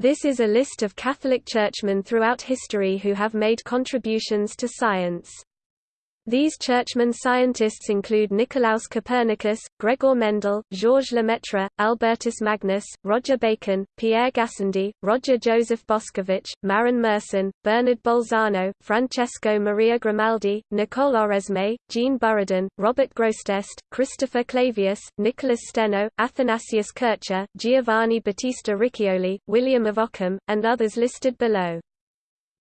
This is a list of Catholic churchmen throughout history who have made contributions to science. These churchmen scientists include Nicolaus Copernicus, Gregor Mendel, Georges Lemaitre, Albertus Magnus, Roger Bacon, Pierre Gassendi, Roger Joseph Boscovich, Marin Mersenne, Bernard Bolzano, Francesco Maria Grimaldi, Nicole Oresme, Jean Buridan, Robert Grosseteste, Christopher Clavius, Nicholas Steno, Athanasius Kircher, Giovanni Battista Riccioli, William of Ockham, and others listed below.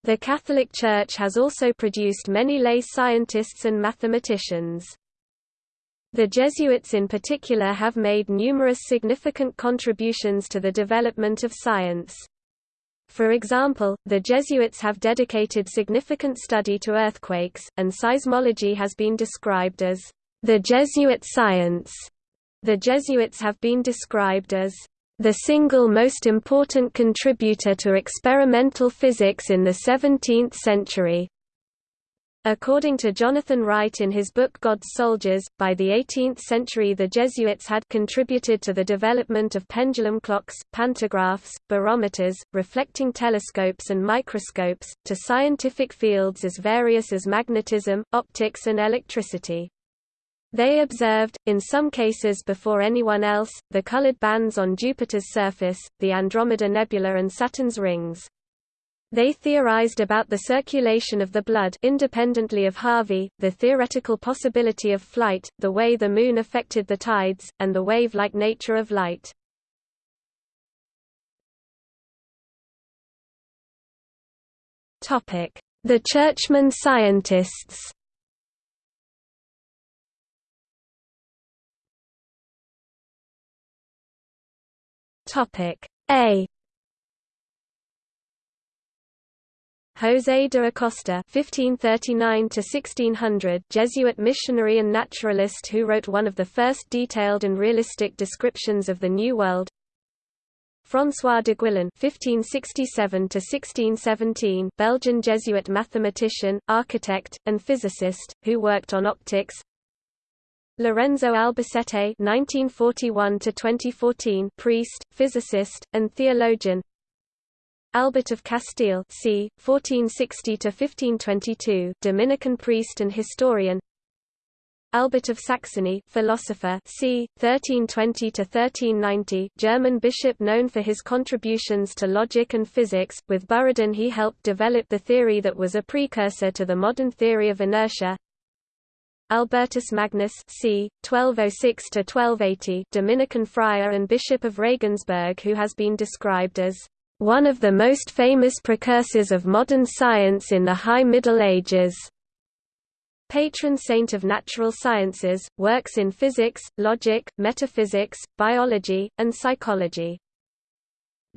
The Catholic Church has also produced many lay scientists and mathematicians. The Jesuits in particular have made numerous significant contributions to the development of science. For example, the Jesuits have dedicated significant study to earthquakes, and seismology has been described as the Jesuit science. The Jesuits have been described as the single most important contributor to experimental physics in the 17th century. According to Jonathan Wright in his book God's Soldiers, by the 18th century the Jesuits had contributed to the development of pendulum clocks, pantographs, barometers, reflecting telescopes and microscopes, to scientific fields as various as magnetism, optics and electricity. They observed, in some cases before anyone else, the colored bands on Jupiter's surface, the Andromeda Nebula and Saturn's rings. They theorized about the circulation of the blood independently of Harvey, the theoretical possibility of flight, the way the Moon affected the tides, and the wave-like nature of light. The Churchman scientists Topic A José de Acosta (1539–1600), Jesuit missionary and naturalist who wrote one of the first detailed and realistic descriptions of the New World. François d'Aguilon (1567–1617), Belgian Jesuit mathematician, architect, and physicist, who worked on optics. Lorenzo Albacete (1941–2014), priest, physicist, and theologian. Albert of Castile, c. 1460–1522, Dominican priest and historian. Albert of Saxony, philosopher, c. 1320–1390, German bishop known for his contributions to logic and physics. With Buridan, he helped develop the theory that was a precursor to the modern theory of inertia. Albertus Magnus c. 1206–1280 Dominican friar and Bishop of Regensburg who has been described as one of the most famous precursors of modern science in the High Middle Ages. Patron saint of natural sciences, works in physics, logic, metaphysics, biology, and psychology.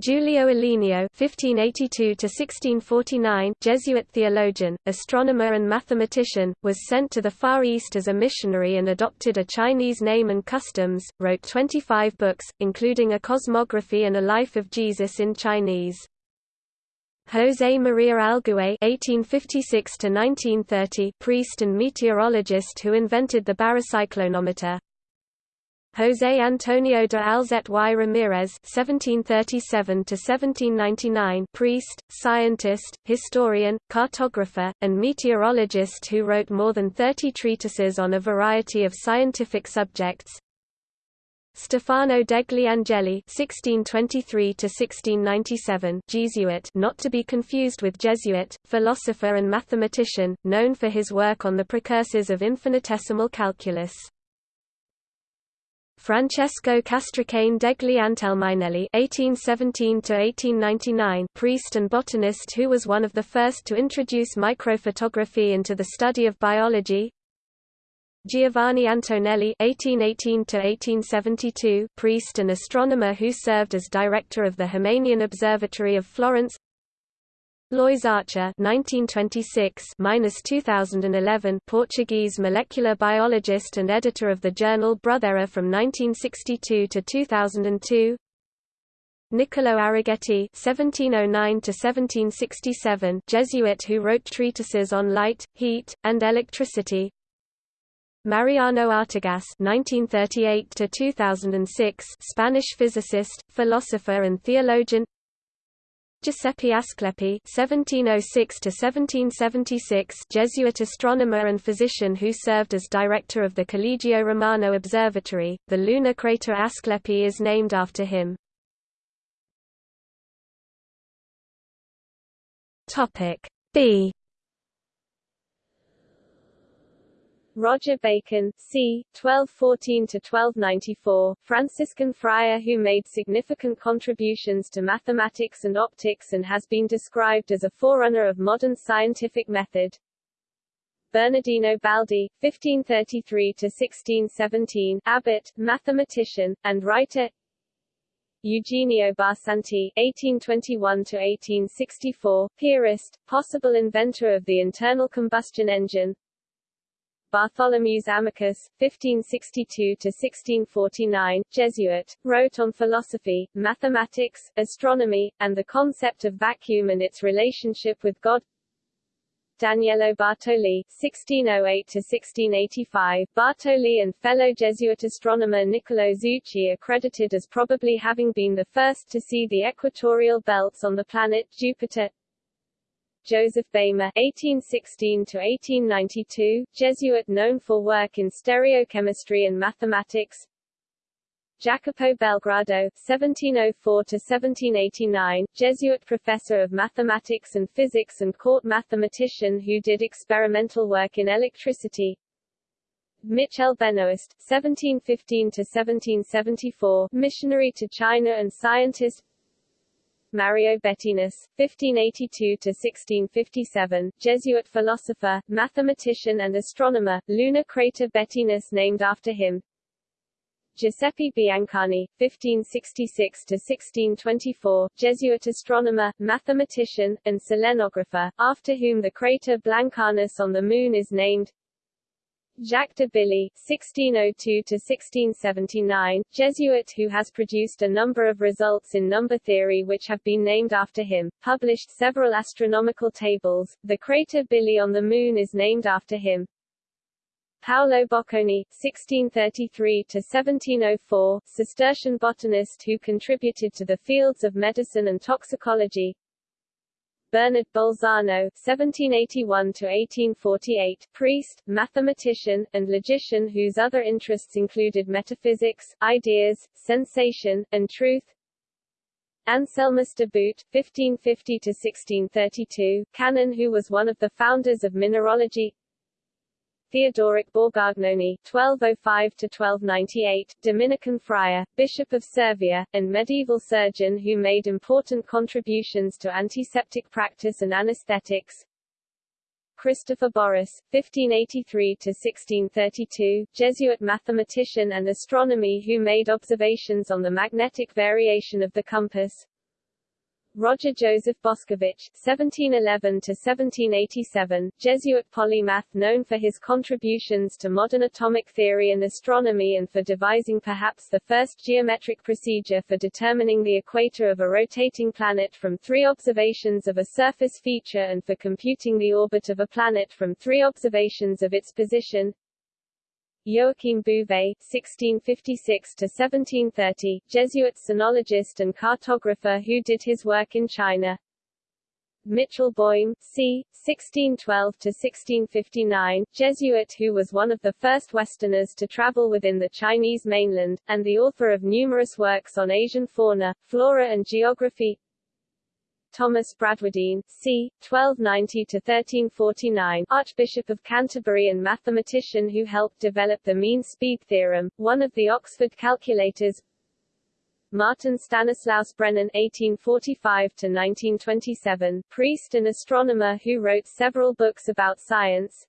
Giulio Aleni (1582–1649), Jesuit theologian, astronomer, and mathematician, was sent to the Far East as a missionary and adopted a Chinese name and customs. Wrote 25 books, including a cosmography and a life of Jesus in Chinese. José María Algué (1856–1930), priest and meteorologist who invented the barocyclonometer. José Antonio de Alzate y Ramírez (1737–1799), priest, scientist, historian, cartographer, and meteorologist who wrote more than 30 treatises on a variety of scientific subjects. Stefano degli Angeli (1623–1697), Jesuit, not to be confused with Jesuit, philosopher and mathematician, known for his work on the precursors of infinitesimal calculus. Francesco Castracane degli Antelminelli (1817–1899), priest and botanist who was one of the first to introduce microphotography into the study of biology. Giovanni Antonelli (1818–1872), priest and astronomer who served as director of the Ximenian Observatory of Florence. Lois Archer (1926–2011), Portuguese molecular biologist and editor of the journal Brotéria from 1962 to 2002. Niccolo Arrighetti (1709–1767), Jesuit who wrote treatises on light, heat, and electricity. Mariano Artigas (1938–2006), Spanish physicist, philosopher, and theologian. Giuseppe Asclepi (1706–1776), Jesuit astronomer and physician who served as director of the Collegio Romano Observatory. The lunar crater Asclepi is named after him. Topic B Roger Bacon, c. 1214–1294, Franciscan friar who made significant contributions to mathematics and optics and has been described as a forerunner of modern scientific method. Bernardino Baldi, 1533–1617, abbot, mathematician, and writer Eugenio Barsanti (1821–1864), theorist, possible inventor of the internal combustion engine. Bartholomeus Amicus, 1562–1649, Jesuit, wrote on philosophy, mathematics, astronomy, and the concept of vacuum and its relationship with God. Daniello Bartoli, 1608–1685, Bartoli and fellow Jesuit astronomer Niccolo Zucchi are credited as probably having been the first to see the equatorial belts on the planet Jupiter. Joseph Bayma (1816–1892), Jesuit known for work in stereochemistry and mathematics. Jacopo Belgrado (1704–1789), Jesuit professor of mathematics and physics and court mathematician who did experimental work in electricity. Michel Benoist (1715–1774), missionary to China and scientist. Mario Bettinus, 1582–1657, Jesuit philosopher, mathematician and astronomer, lunar crater Bettinus named after him. Giuseppe Biancani, 1566–1624, Jesuit astronomer, mathematician, and selenographer, after whom the crater Blancanus on the Moon is named. Jacques de Billy (1602–1679), Jesuit who has produced a number of results in number theory which have been named after him, published several astronomical tables. The crater Billy on the Moon is named after him. Paolo Boccone (1633–1704), Cistercian botanist who contributed to the fields of medicine and toxicology. Bernard Bolzano (1781–1848), priest, mathematician, and logician whose other interests included metaphysics, ideas, sensation, and truth. Anselmus de Boot (1550–1632), canon who was one of the founders of mineralogy. Theodoric Borgognoni (1205–1298), Dominican friar, Bishop of Cervia, and medieval surgeon who made important contributions to antiseptic practice and anesthetics. Christopher Borri, 1583–1632, Jesuit mathematician and astronomy who made observations on the magnetic variation of the compass. Roger Joseph Boscovich (1711–1787), Jesuit polymath known for his contributions to modern atomic theory and astronomy and for devising perhaps the first geometric procedure for determining the equator of a rotating planet from three observations of a surface feature and for computing the orbit of a planet from three observations of its position. Joachim Bouvet (1656–1730), Jesuit sinologist and cartographer who did his work in China. Michał Boym, c. 1612–1659, Jesuit who was one of the first Westerners to travel within the Chinese mainland, and the author of numerous works on Asian fauna, flora and geography. Thomas Bradwardine, c. 1290–1349, Archbishop of Canterbury and mathematician who helped develop the mean speed theorem, one of the Oxford calculators. Martin Stanislaus Brennan (1845–1927), priest and astronomer who wrote several books about science.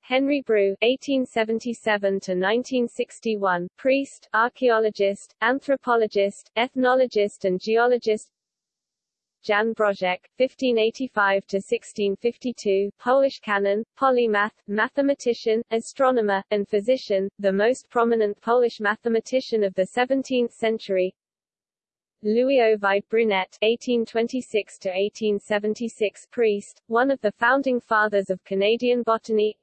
Henry Breuil (1877–1961), priest, archaeologist, anthropologist, ethnologist, and geologist. Jan Brożek, 1585–1652, Polish canon, polymath, mathematician, astronomer, and physician, the most prominent Polish mathematician of the 17th century. Louis Ovide Brunet (1826–1876), priest, one of the founding fathers of Canadian botany.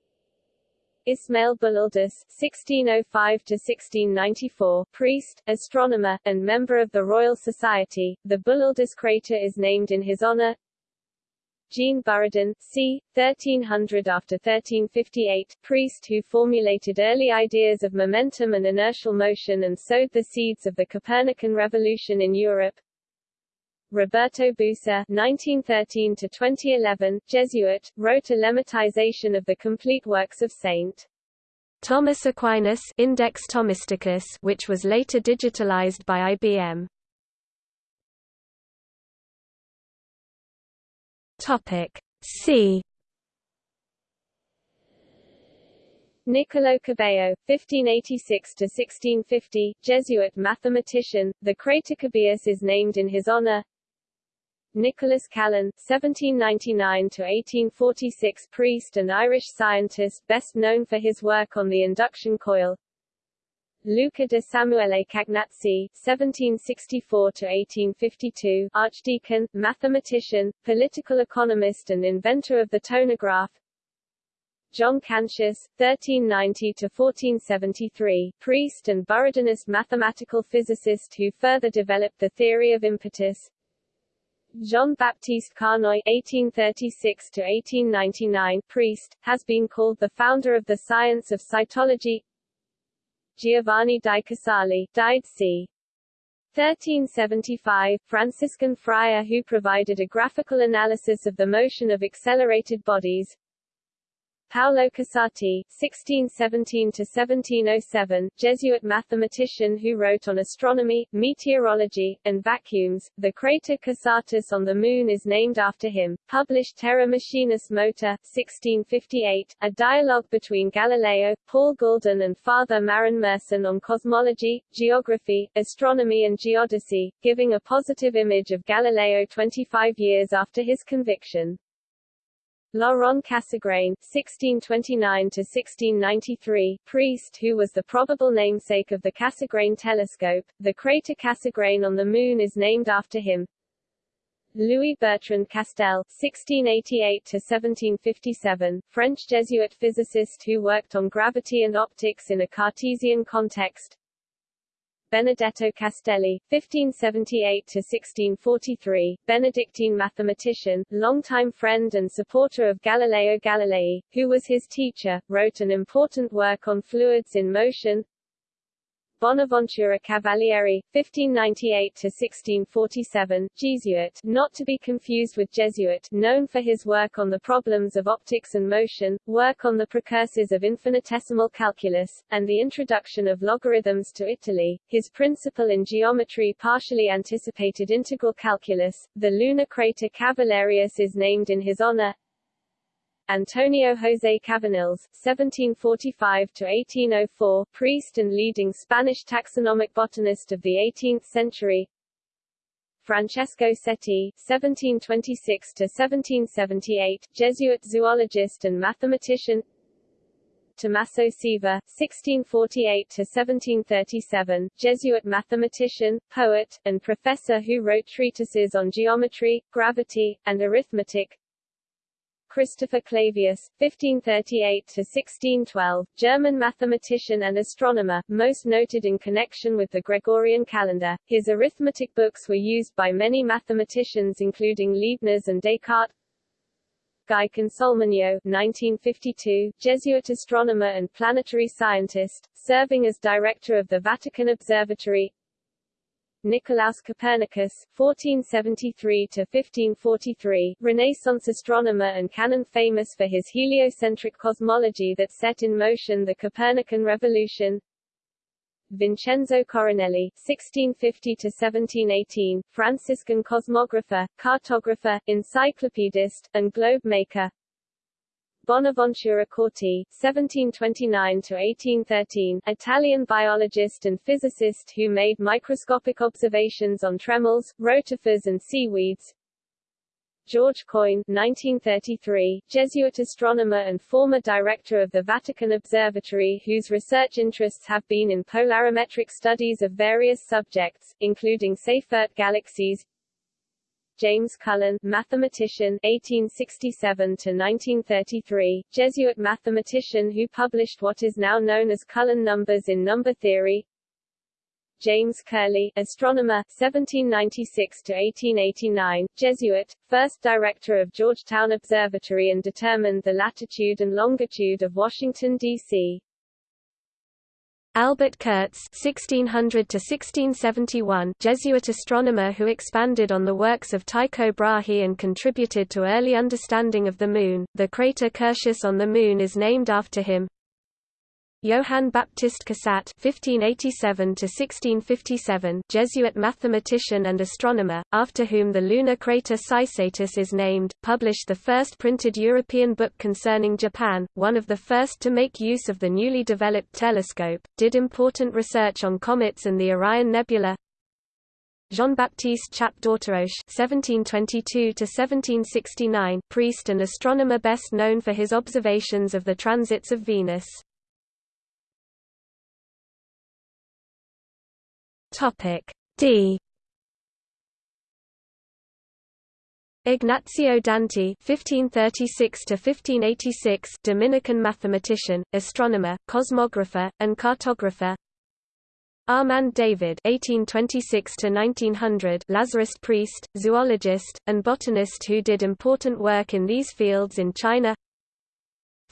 Ismail Bullialdus (1605–1694), priest, astronomer, and member of the Royal Society. The Bullialdus crater is named in his honor. Jean Buridan, c. 1300 after 1358, priest who formulated early ideas of momentum and inertial motion and sowed the seeds of the Copernican revolution in Europe. Roberto Busa (1913–2011), Jesuit, wrote a lemmatization of the complete works of Saint Thomas Aquinas Index Thomisticus, which was later digitalized by IBM. Topic C. Niccolo Cabeo, 1586–1650, Jesuit mathematician, the crater Cabeus is named in his honor. Nicholas Callan, 1799–1846 priest and Irish scientist best known for his work on the induction coil. Luca de Samuele Cagnazzi (1764–1852), archdeacon, mathematician, political economist, and inventor of the tonograph. John Cantius (1390–1473), priest and Buridanist mathematical physicist who further developed the theory of impetus. Jean-Baptiste Carnoy (1836–1899), priest, has been called the founder of the science of cytology. Giovanni di Casali, died c. 1375, Franciscan friar who provided a graphical analysis of the motion of accelerated bodies. Paolo Casati, (1617–1707), Jesuit mathematician who wrote on astronomy, meteorology, and vacuums. The crater Casatus on the Moon is named after him. Published Terra Machinis Mota, 1658, a dialogue between Galileo, Paul Guldin, and Father Marin Mersenne on cosmology, geography, astronomy, and geodesy, giving a positive image of Galileo 25 years after his conviction. Laurent Cassegrain (1629–1693), priest who was the probable namesake of the Cassegrain telescope. The crater Cassegrain on the Moon is named after him. Louis Bertrand Castel (1688–1757), French Jesuit physicist who worked on gravity and optics in a Cartesian context. Benedetto Castelli, 1578–1643, Benedictine mathematician, longtime friend and supporter of Galileo Galilei, who was his teacher, wrote an important work on fluids in motion, Bonaventura Cavalieri, 1598–1647, Jesuit, not to be confused with Jesuit, known for his work on the problems of optics and motion, work on the precursors of infinitesimal calculus, and the introduction of logarithms to Italy. His principle in geometry partially anticipated integral calculus. The lunar crater Cavallerius is named in his honor, Antonio José Cavanilles (1745–1804), priest and leading Spanish taxonomic botanist of the 18th century. Francesco Cetti (1726–1778), Jesuit zoologist and mathematician. Tommaso Ceva (1648–1737), Jesuit mathematician, poet, and professor who wrote treatises on geometry, gravity, and arithmetic. Christopher Clavius, 1538–1612, German mathematician and astronomer, most noted in connection with the Gregorian calendar. His arithmetic books were used by many mathematicians including Leibniz and Descartes. Guy Consolmagno 1952, Jesuit astronomer and planetary scientist, serving as director of the Vatican Observatory Nicolaus Copernicus (1473–1543), Renaissance astronomer and canon famous for his heliocentric cosmology that set in motion the Copernican revolution. Vincenzo Coronelli (1650–1718), Franciscan cosmographer, cartographer, encyclopedist, and globe maker. Bonaventura Corti (1729–1813), Italian biologist and physicist who made microscopic observations on tremors, rotifers, and seaweeds. George Coyne 1933, Jesuit astronomer and former director of the Vatican Observatory whose research interests have been in polarimetric studies of various subjects, including Seyfert galaxies, James Cullen, mathematician 1867 to 1933, Jesuit mathematician who published what is now known as Cullen numbers in number theory. James Curley, astronomer 1796 to 1889, Jesuit, first director of Georgetown Observatory and determined the latitude and longitude of Washington D.C. Albert Curtz (1600–1671), Jesuit astronomer who expanded on the works of Tycho Brahe and contributed to early understanding of the Moon. The crater Curtius on the Moon is named after him. Johann Baptist Cysat (1587–1657), Jesuit mathematician and astronomer, after whom the lunar crater Cysatus is named, published the first printed European book concerning Japan, one of the first to make use of the newly developed telescope, did important research on comets and the Orion Nebula. Jean-Baptiste d'Auteroche (1722–1769), priest and astronomer best known for his observations of the transits of Venus. Topic D Ignazio Danti (1536–1586), Dominican mathematician, astronomer, cosmographer, and cartographer. Armand David (1826–1900), Lazarist priest, zoologist, and botanist who did important work in these fields in China.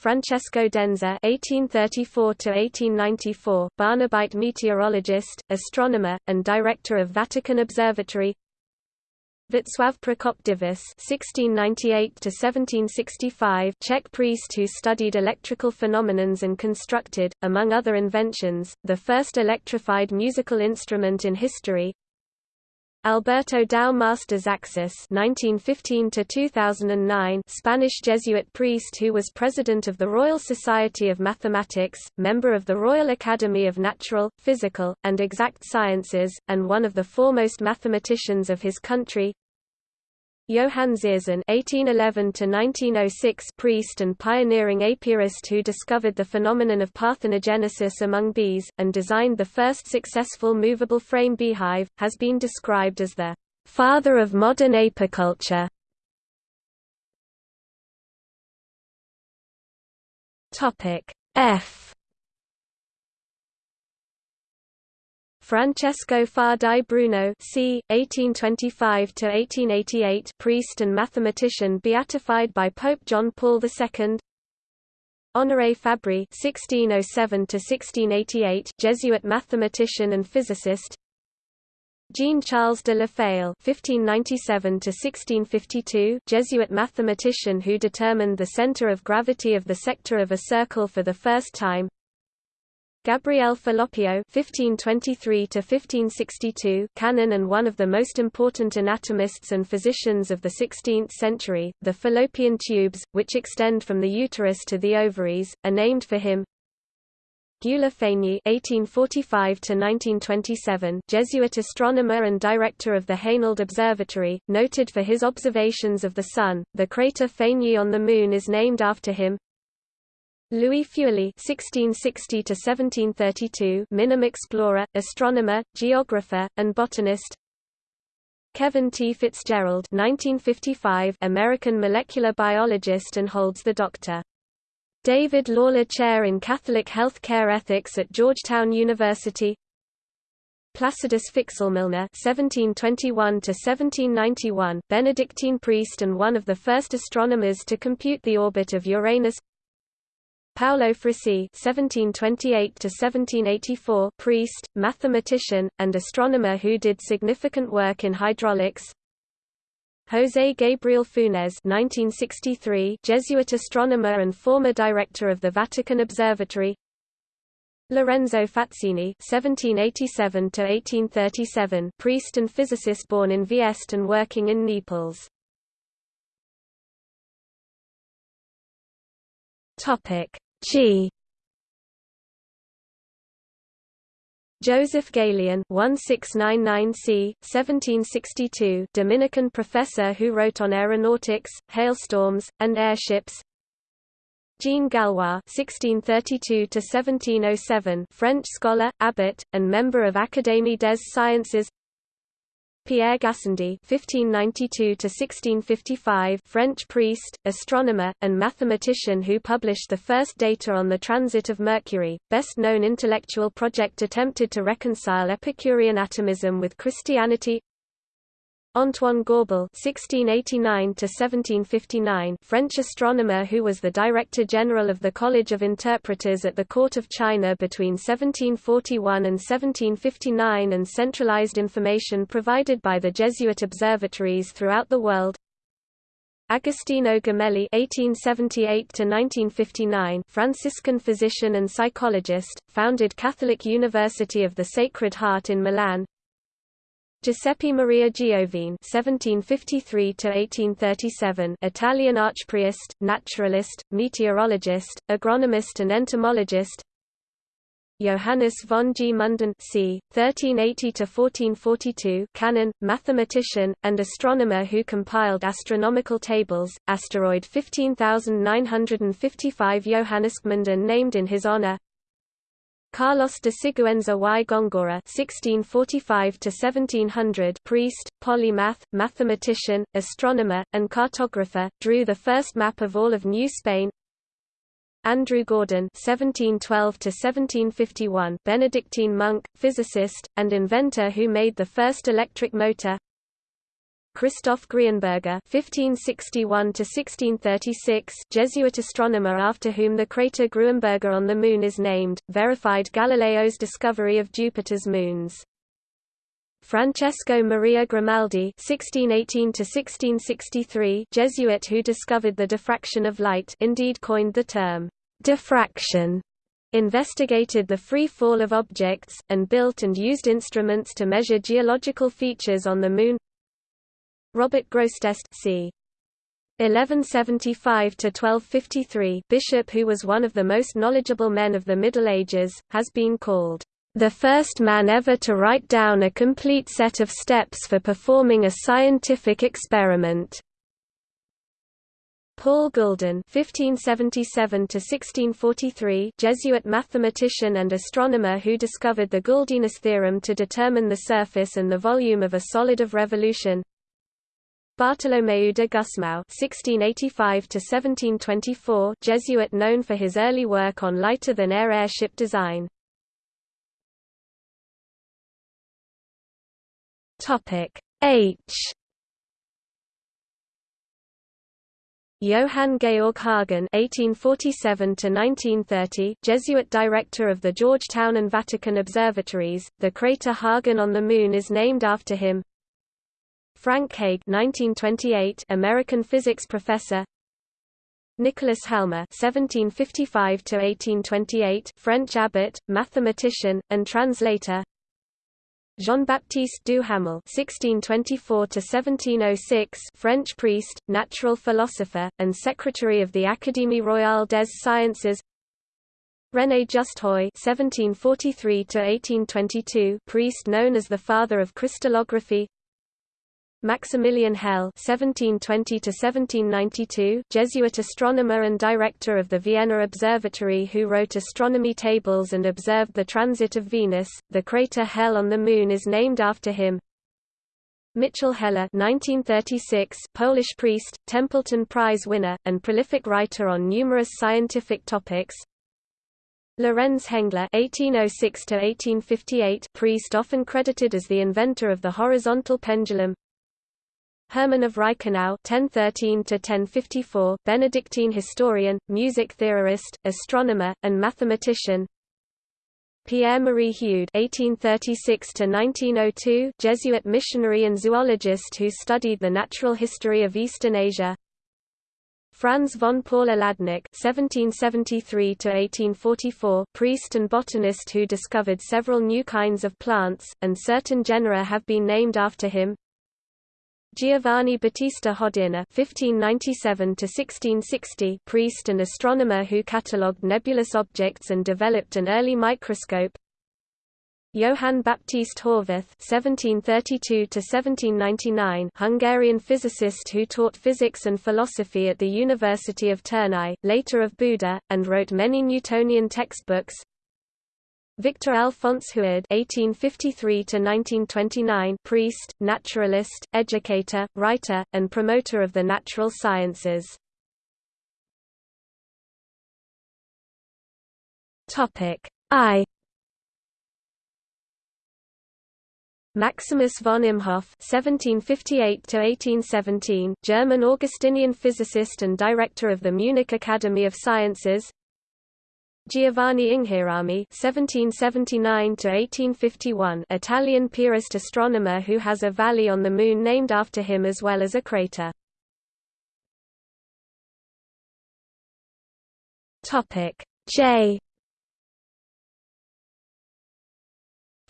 Francesco Denza (1834–1894), Barnabite meteorologist, astronomer, and director of Vatican Observatory. Václav Prokop Diviš (1698–1765), Czech priest who studied electrical phenomenons and constructed, among other inventions, the first electrified musical instrument in history. Alberto Dou Mas de Xaxàs (1915–2009), Spanish Jesuit priest who was president of the Royal Society of Mathematics, member of the Royal Academy of Natural, Physical, and Exact Sciences, and one of the foremost mathematicians of his country. Johann Dzierzon (1811–1906), priest and pioneering apiarist who discovered the phenomenon of parthenogenesis among bees and designed the first successful movable frame beehive, has been described as the father of modern apiculture. Topic F Francesco Faà di Bruno c. 1825–1888 priest and mathematician beatified by Pope John Paul II Honoré Fabri (1607–1688), Jesuit mathematician and physicist. Jean-Charles de La Faille (1597–1652), Jesuit mathematician who determined the center of gravity of the sector of a circle for the first time. Gabriele Falloppio (1523–1562), canon and one of the most important anatomists and physicians of the 16th century. The fallopian tubes, which extend from the uterus to the ovaries, are named for him. Gyula Fényi (1845–1927), Jesuit astronomer and director of the Haynald Observatory, noted for his observations of the Sun. The crater Fényi on the Moon is named after him. Louis Feuillée (1660–1732), Minim explorer, astronomer, geographer, and botanist. Kevin T. Fitzgerald (1955), American molecular biologist and holds the Dr. David Lawler Chair in Catholic Health Care Ethics at Georgetown University. Placidus Fixlmillner (1721–1791), Benedictine priest and one of the first astronomers to compute the orbit of Uranus. Paolo Frisi (1728–1784), priest, mathematician, and astronomer who did significant work in hydraulics. José Gabriel Funes (1963), Jesuit astronomer and former director of the Vatican Observatory. Lorenzo Fazzini (1787–1837), priest and physicist born in Vieste and working in Naples. Topic. G. Joseph Galien 1699 1762 Dominican professor who wrote on aeronautics, hailstorms, and airships. Jean Gallois (1632–1707), French scholar, abbot, and member of Académie des Sciences. Pierre Gassendi (1592–1655), French priest, astronomer, and mathematician who published the first data on the transit of Mercury. Best known intellectual project attempted to reconcile Epicurean atomism with Christianity. Antoine Gaubil (1689–1759), French astronomer who was the Director General of the College of Interpreters at the Court of China between 1741 and 1759, and centralized information provided by the Jesuit observatories throughout the world. Agostino Gemelli (1878–1959), Franciscan physician and psychologist, founded Catholic University of the Sacred Heart in Milan. Giuseppe Maria Giovine (1753–1837), Italian archpriest, naturalist, meteorologist, agronomist, and entomologist. Johannes von Gmunden c. 1380–1442, canon, mathematician, and astronomer who compiled astronomical tables. Asteroid 15955 Johannes Gmunden named in his honor. Carlos de Siguenza y Góngora (1645–1700), priest, polymath, mathematician, astronomer, and cartographer, drew the first map of all of New Spain. Andrew Gordon (1712–1751), Benedictine monk, physicist, and inventor who made the first electric motor. Christoph Grienberger (1561–1636), Jesuit astronomer after whom the crater Gruemberger on the Moon is named, verified Galileo's discovery of Jupiter's moons. Francesco Maria Grimaldi (1618–1663), Jesuit who discovered the diffraction of light, indeed coined the term diffraction investigated the free fall of objects, and built and used instruments to measure geological features on the Moon Robert Grosseteste c. 1175–1253 bishop who was one of the most knowledgeable men of the Middle Ages, has been called, "...the first man ever to write down a complete set of steps for performing a scientific experiment." Paul Guldin (1577–1643), Jesuit mathematician and astronomer who discovered the Guldinus theorem to determine the surface and the volume of a solid of revolution. Bartolomeu de Gusmão (1685–1724), Jesuit known for his early work on lighter-than-air airship design. Topic H. Johann Georg Hagen (1847–1930), Jesuit director of the Georgetown and Vatican observatories. The crater Hagen on the Moon is named after him. Frank Haig 1928 American physics professor Nicholas Halma (1755–1828), French abbot, mathematician, and translator. Jean-Baptiste Duhamel (1624–1706), French priest, natural philosopher, and secretary of the Académie royale des sciences. René Just Haüy (1743–1822), priest known as the father of crystallography. Maximilian Hell (1720–1792), Jesuit astronomer and director of the Vienna Observatory, who wrote astronomy tables and observed the transit of Venus. The crater Hell on the Moon is named after him. Michał Heller (1936), Polish priest, Templeton Prize winner, and prolific writer on numerous scientific topics. Lorenz Hengler (1806–1858), priest often credited as the inventor of the horizontal pendulum. Hermann of Reichenau (1013–1054), Benedictine historian, music theorist, astronomer, and mathematician. Pierre-Marie Heude (1836–1902), Jesuit missionary and zoologist who studied the natural history of Eastern Asia. Franz von Paula Hladnik (1773–1844), priest and botanist who discovered several new kinds of plants, and certain genera have been named after him. Giovanni Battista Hodierna (1597–1660), priest and astronomer who catalogued nebulous objects and developed an early microscope. Johann Baptist Horváth (1732–1799), Hungarian physicist who taught physics and philosophy at the University of Tournai, later of Buda, and wrote many Newtonian textbooks. Victor Alphonse Huard (1853–1929), priest, naturalist, educator, writer, and promoter of the natural sciences. Topic I. Maximus von Imhoff (1758–1817), German Augustinian physicist and director of the Munich Academy of Sciences. Giovanni Inghirami (1779–1851), Italian Piarist astronomer who has a valley on the Moon named after him as well as a crater. Topic J.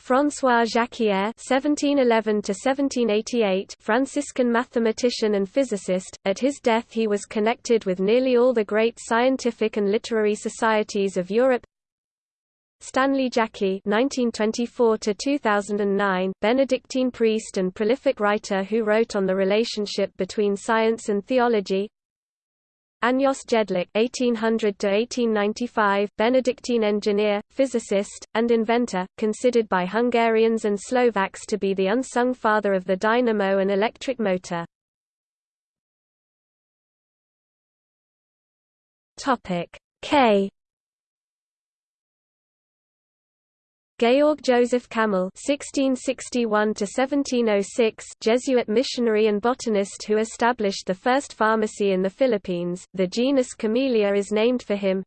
François Jacquier (1711–1788), Franciscan mathematician and physicist. At his death, he was connected with nearly all the great scientific and literary societies of Europe. Stanley Jaki (1924–2009), Benedictine priest and prolific writer who wrote on the relationship between science and theology. Ányos Jedlik (1800–1895), Benedictine engineer, physicist, and inventor, considered by Hungarians and Slovaks to be the unsung father of the dynamo and electric motor. Topic K. Georg Joseph Kamel (1661–1706), Jesuit missionary and botanist who established the first pharmacy in the Philippines. The genus Camellia is named for him.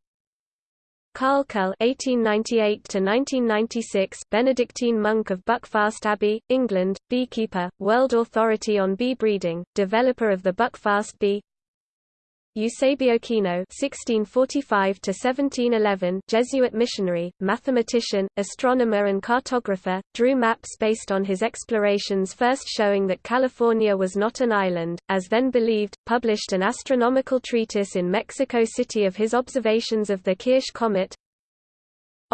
Karl Kull (1898–1996), Benedictine monk of Buckfast Abbey, England, beekeeper, world authority on bee breeding, developer of the Buckfast bee. Eusebio Kino (1645–1711), Jesuit missionary, mathematician, astronomer, and cartographer, drew maps based on his explorations, first showing that California was not an island, as then believed. Published an astronomical treatise in Mexico City of his observations of the Kirch comet.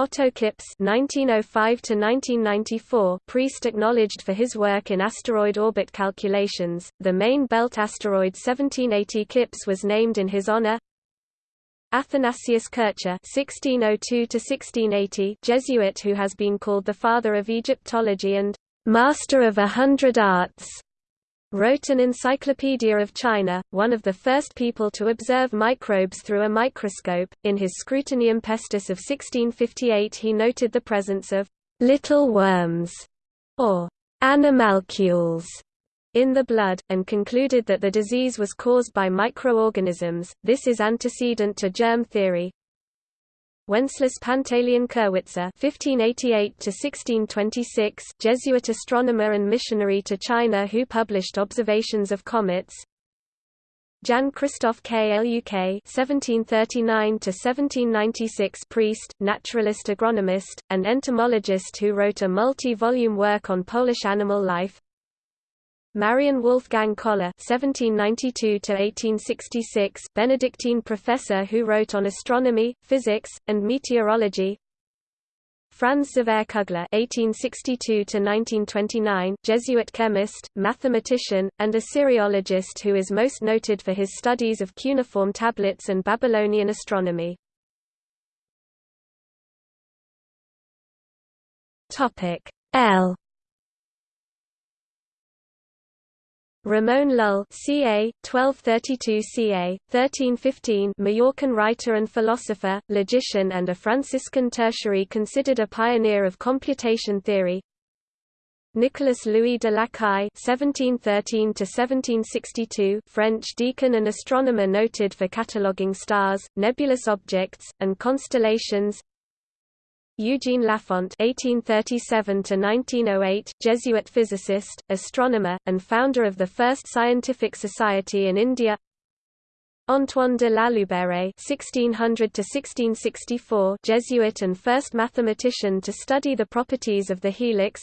Otto Kippes (1905–1994), priest acknowledged for his work in asteroid orbit calculations. The main belt asteroid 1780 Kippes was named in his honor. Athanasius Kircher (1602–1680), Jesuit who has been called the father of Egyptology and master of a hundred arts wrote an Encyclopedia of China, one of the first people to observe microbes through a microscope. In his Scrutinium Pestis of 1658 he noted the presence of little worms, or animalcules, in the blood, and concluded that the disease was caused by microorganisms. This is antecedent to germ theory, Wenceslas Pantaleon Kirwitzer (1588–1626), Jesuit astronomer and missionary to China, who published observations of comets. Jan Christoph Kluk (1739–1796), priest, naturalist, agronomist, and entomologist who wrote a multi-volume work on Polish animal life. Marian Wolfgang Koller (1792–1866), Benedictine professor who wrote on astronomy, physics, and meteorology. Franz Xaver Kugler (1862–1929), Jesuit chemist, mathematician, and Assyriologist who is most noted for his studies of cuneiform tablets and Babylonian astronomy. Topic L. Ramon Lull ca. 1232 ca. 1315 Mallorcan writer and philosopher, logician and a Franciscan tertiary considered a pioneer of computation theory Nicolas Louis de Lacaille (1713–1762), French deacon and astronomer noted for cataloguing stars, nebulous objects, and constellations. Eugene Lafont (1837–1908), Jesuit physicist, astronomer, and founder of the first scientific society in India. Antoine de Lalouvère (1600–1664), Jesuit and first mathematician to study the properties of the helix.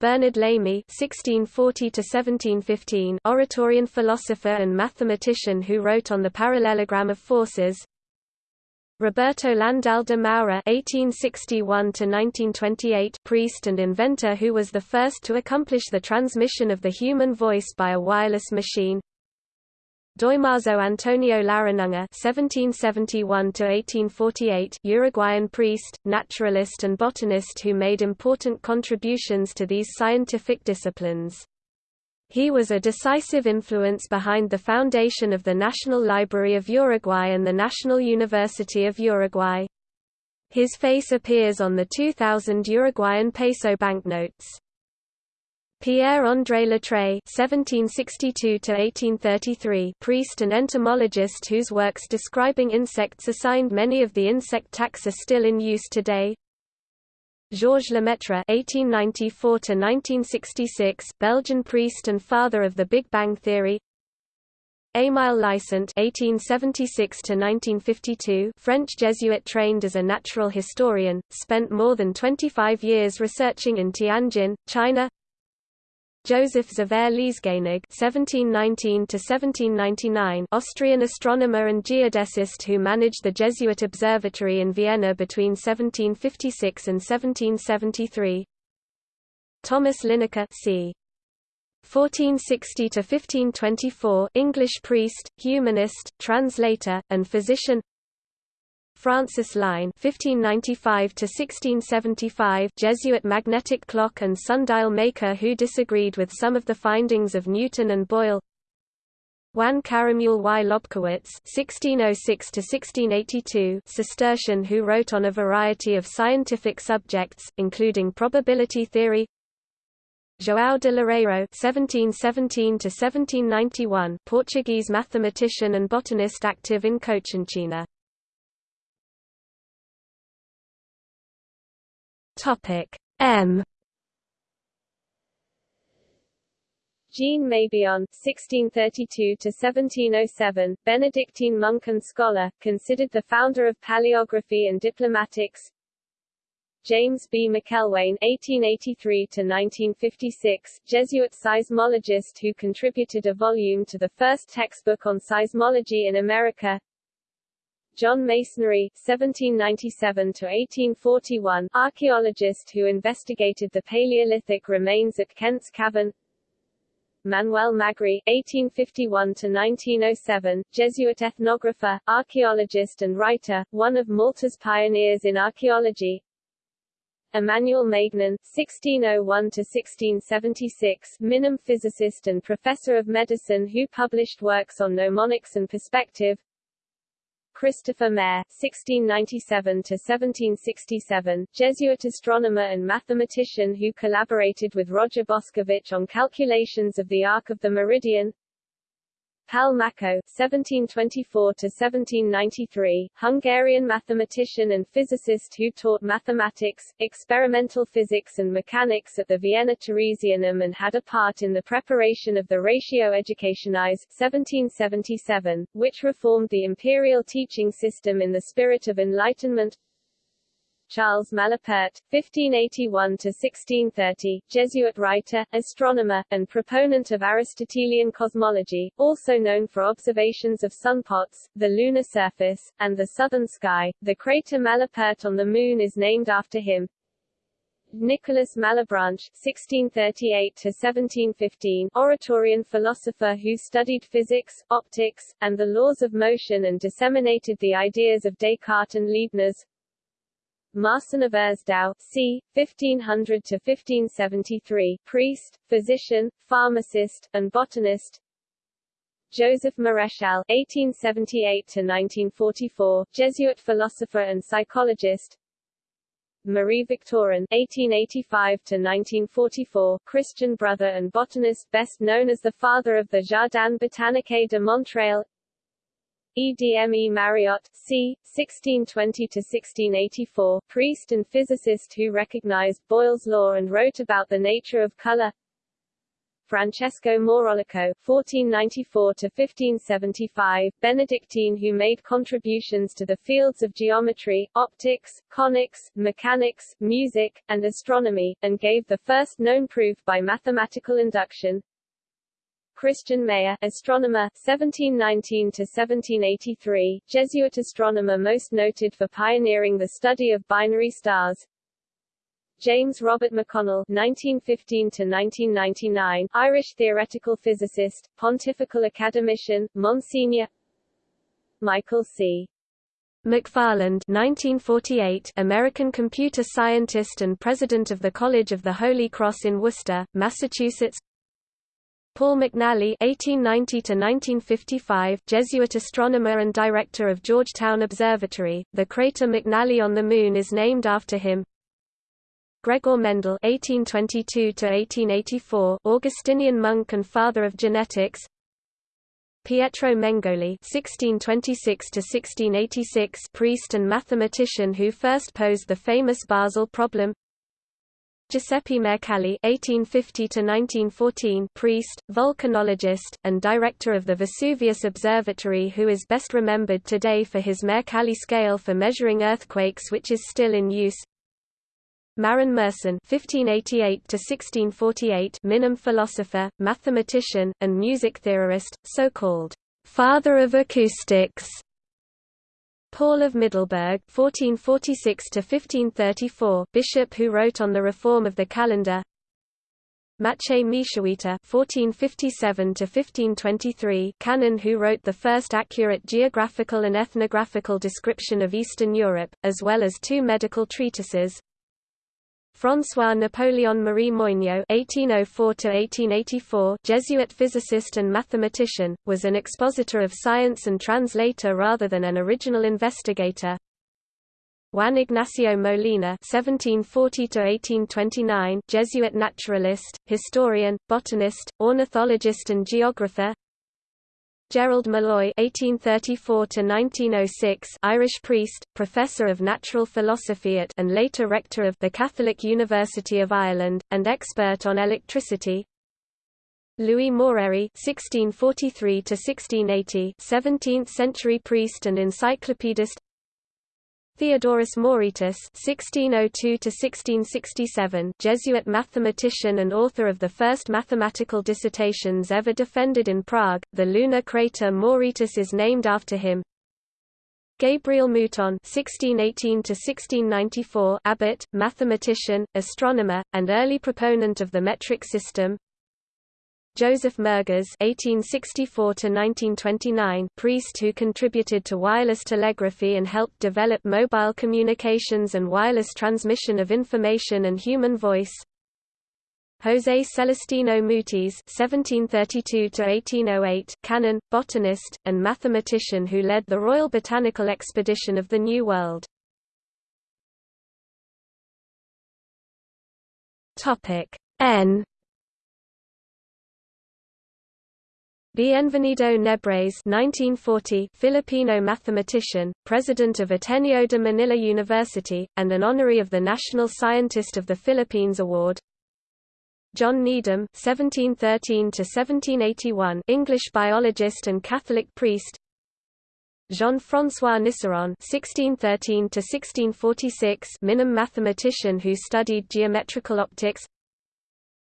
Bernard Lamy (1640–1715), Oratorian philosopher and mathematician who wrote on the parallelogram of forces. Roberto Landell de Moura (1861–1928), priest and inventor who was the first to accomplish the transmission of the human voice by a wireless machine. Damaso Antonio Larrañaga (1771–1848), Uruguayan priest, naturalist, and botanist who made important contributions to these scientific disciplines. He was a decisive influence behind the foundation of the National Library of Uruguay and the National University of Uruguay. His face appears on the 2000 Uruguayan peso banknotes. Pierre-André (1762–1833), priest and entomologist whose works describing insects assigned many of the insect taxa still in use today. Georges Lemaitre (1894–1966), Belgian priest and father of the Big Bang theory. Émile Licent (1876–1952), French Jesuit trained as a natural historian, spent more than 25 years researching in Tianjin, China. Joseph Xaver Liesganig (1719–1799), Austrian astronomer and geodesist who managed the Jesuit observatory in Vienna between 1756 and 1773. Thomas Linacre c. 1460–1524 English priest, humanist, translator, and physician. Francis Line (1595–1675), Jesuit magnetic clock and sundial maker who disagreed with some of the findings of Newton and Boyle. Juan Caramuel y Lobkowitz (1606–1682), Cistercian who wrote on a variety of scientific subjects, including probability theory. João de Loureiro (1717–1791), Portuguese mathematician and botanist active in Cochinchina. Topic M. Jean Mabillon (1632–1707), Benedictine monk and scholar, considered the founder of paleography and diplomatics. James B. Macelwane (1883–1956), Jesuit seismologist who contributed a volume to the first textbook on seismology in America. John MacEnery (1797–1841), archaeologist who investigated the Paleolithic remains at Kent's Cavern. Manuel Magri (1851–1907), Jesuit ethnographer, archaeologist, and writer, one of Malta's pioneers in archaeology. Emmanuel Maignan (1601–1676), Minim physicist and professor of medicine who published works on mnemonics and perspective. Christopher Mayer (1697–1767), Jesuit astronomer and mathematician who collaborated with Roger Bošković on calculations of the arc of the meridian. Pál Makó (1724–1793), Hungarian mathematician and physicist who taught mathematics, experimental physics, and mechanics at the Vienna Theresianum and had a part in the preparation of the Ratio Educationis (1777), which reformed the imperial teaching system in the spirit of Enlightenment. Charles Malapert, (1581–1630), Jesuit writer, astronomer, and proponent of Aristotelian cosmology, also known for observations of sunpots, the lunar surface, and the southern sky. The crater Malapert on the Moon is named after him. Nicolas Malebranche (1638–1715), Oratorian philosopher who studied physics, optics, and the laws of motion and disseminated the ideas of Descartes and Leibniz. Marcin of Urzdow, c. 1500–1573, priest, physician, pharmacist, and botanist Joseph Marechal (1878–1944), Jesuit philosopher and psychologist. Marie Victorin (1885–1944), Christian brother and botanist, best known as the father of the Jardin botanique de Montréal. Edme Mariotte, c. 1620–1684, priest and physicist who recognized Boyle's law and wrote about the nature of color Francesco Maurolico (1494–1575), Benedictine who made contributions to the fields of geometry, optics, conics, mechanics, music, and astronomy, and gave the first known proof by mathematical induction. Christian Mayer, astronomer, 1719 to 1783, Jesuit astronomer most noted for pioneering the study of binary stars. James Robert McConnell 1915 to 1999, Irish theoretical physicist, pontifical academician, Monsignor. Michael C. McFarland 1948, American computer scientist and president of the College of the Holy Cross in Worcester, Massachusetts. Paul McNally (1890–1955), Jesuit astronomer and director of Georgetown Observatory. The crater McNally on the Moon is named after him. Gregor Mendel (1822–1884), Augustinian monk and father of genetics. Pietro Mengoli (1626–1686), priest and mathematician who first posed the famous Basel problem. Giuseppe Mercalli (1850–1914), priest, volcanologist, and director of the Vesuvius Observatory, who is best remembered today for his Mercalli scale for measuring earthquakes, which is still in use. Marin Mersenne (1588–1648), Minim philosopher, mathematician, and music theorist, so-called "father of acoustics." Paul of Middelburg (1446–1534), bishop who wrote on the reform of the calendar. Maciej Miesiowicze (1457–1523), canon who wrote the first accurate geographical and ethnographical description of Eastern Europe, as well as two medical treatises. François Napoléon Marie Moigno (1804–1884), Jesuit physicist and mathematician, was an expositor of science and translator rather than an original investigator. Juan Ignacio Molina (1740–1829), Jesuit naturalist, historian, botanist, ornithologist, and geographer. Gerald Molloy (1834–1906), Irish priest, professor of natural philosophy at and later rector of the Catholic University of Ireland, and expert on electricity. Louis Moreri (1643–1680), 17th-century priest and encyclopedist. Theodorus Moretus (1602–1667), Jesuit mathematician and author of the first mathematical dissertations ever defended in Prague. The lunar crater Moretus is named after him. Gabriel Mouton (1618–1694), abbot, mathematician, astronomer, and early proponent of the metric system. Joseph Murgas (1864–1929), priest who contributed to wireless telegraphy and helped develop mobile communications and wireless transmission of information and human voice. José Celestino Mutis (1732–1808), canon, botanist, and mathematician who led the Royal Botanical Expedition of the New World. Topic N Bienvenido Nebres 1940 Filipino mathematician, president of Ateneo de Manila University, and an honoree of the National Scientist of the Philippines Award. John Needham (1713–1781), English biologist and Catholic priest. Jean-François Niceron (1613–1646), Minim mathematician who studied geometrical optics.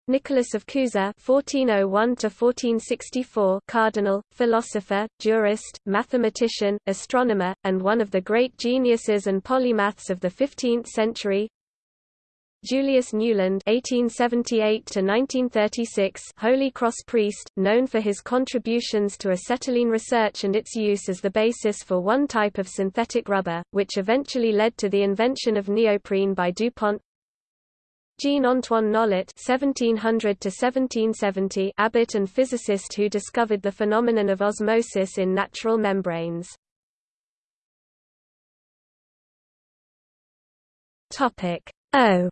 Nicholas of Cusa (1401–1464), cardinal, philosopher, jurist, mathematician, astronomer, and one of the great geniuses and polymaths of the 15th century. Julius Nieuwland (1878–1936), Holy Cross priest, known for his contributions to acetylene research and its use as the basis for one type of synthetic rubber, which eventually led to the invention of neoprene by DuPont. Jean-Antoine Nollet (1700–1770), abbot and physicist who discovered the phenomenon of osmosis in natural membranes. Topic O.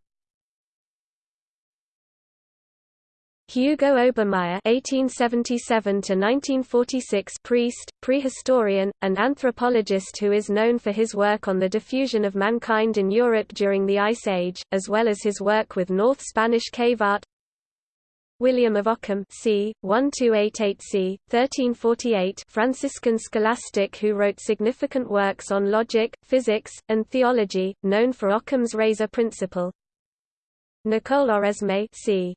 Hugo Obermaier (1877–1946), priest, prehistorian, and anthropologist who is known for his work on the diffusion of mankind in Europe during the Ice Age, as well as his work with North Spanish cave art. William of Ockham, c. 1288 c. 1348, Franciscan scholastic who wrote significant works on logic, physics, and theology, known for Ockham's razor principle. Nicole Oresme, c.